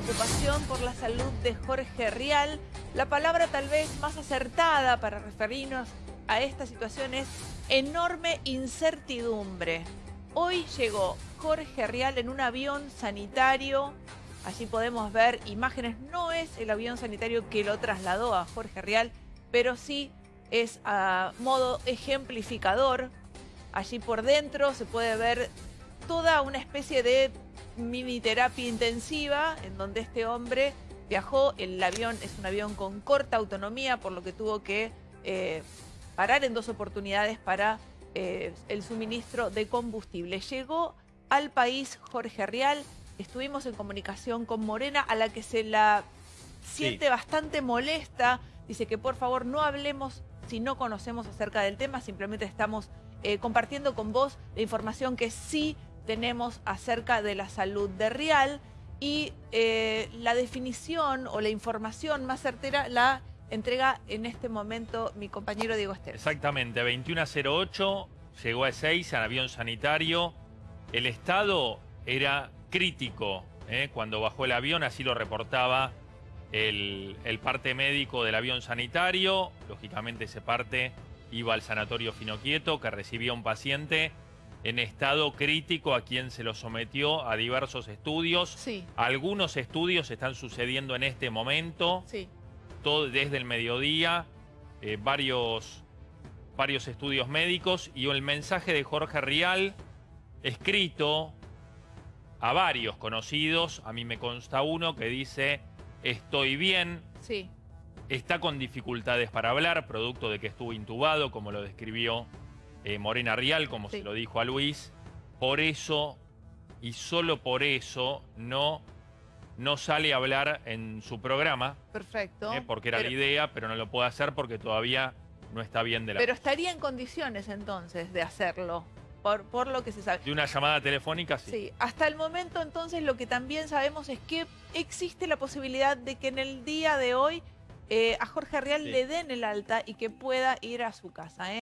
preocupación por la salud de Jorge Rial. La palabra tal vez más acertada para referirnos a esta situación es enorme incertidumbre. Hoy llegó Jorge Rial en un avión sanitario. Allí podemos ver imágenes. No es el avión sanitario que lo trasladó a Jorge Rial, pero sí es a modo ejemplificador. Allí por dentro se puede ver toda una especie de mini terapia intensiva en donde este hombre viajó. El avión es un avión con corta autonomía, por lo que tuvo que eh, parar en dos oportunidades para eh, el suministro de combustible. Llegó al país Jorge Rial, estuvimos en comunicación con Morena, a la que se la siente bastante molesta. Dice que por favor no hablemos si no conocemos acerca del tema, simplemente estamos eh, compartiendo con vos la información que sí tenemos acerca de la salud de Rial y eh, la definición o la información más certera la entrega en este momento mi compañero Diego Esteban. Exactamente, 2108, llegó a 6 en avión sanitario. El estado era crítico ¿eh? cuando bajó el avión, así lo reportaba el, el, parte médico del avión sanitario. Lógicamente ese parte iba al sanatorio Finoquieto que recibía un paciente en estado crítico a quien se lo sometió a diversos estudios. Sí. Algunos estudios están sucediendo en este momento, sí. todo desde el mediodía, eh, varios, varios estudios médicos y el mensaje de Jorge Rial escrito a varios conocidos, a mí me consta uno que dice, estoy bien, sí. está con dificultades para hablar, producto de que estuvo intubado, como lo describió eh, Morena Rial, como sí. se lo dijo a Luis. Por eso, y solo por eso, no, no sale a hablar en su programa. Perfecto. Eh, porque era pero... la idea, pero no lo puede hacer porque todavía no está bien de la... Pero estaría en condiciones entonces de hacerlo. Por, por, lo que se sabe. De una llamada telefónica, sí. Sí, hasta el momento entonces lo que también sabemos es que existe la posibilidad de que en el día de hoy eh, a Jorge Real sí. le den el alta y que pueda ir a su casa. ¿eh?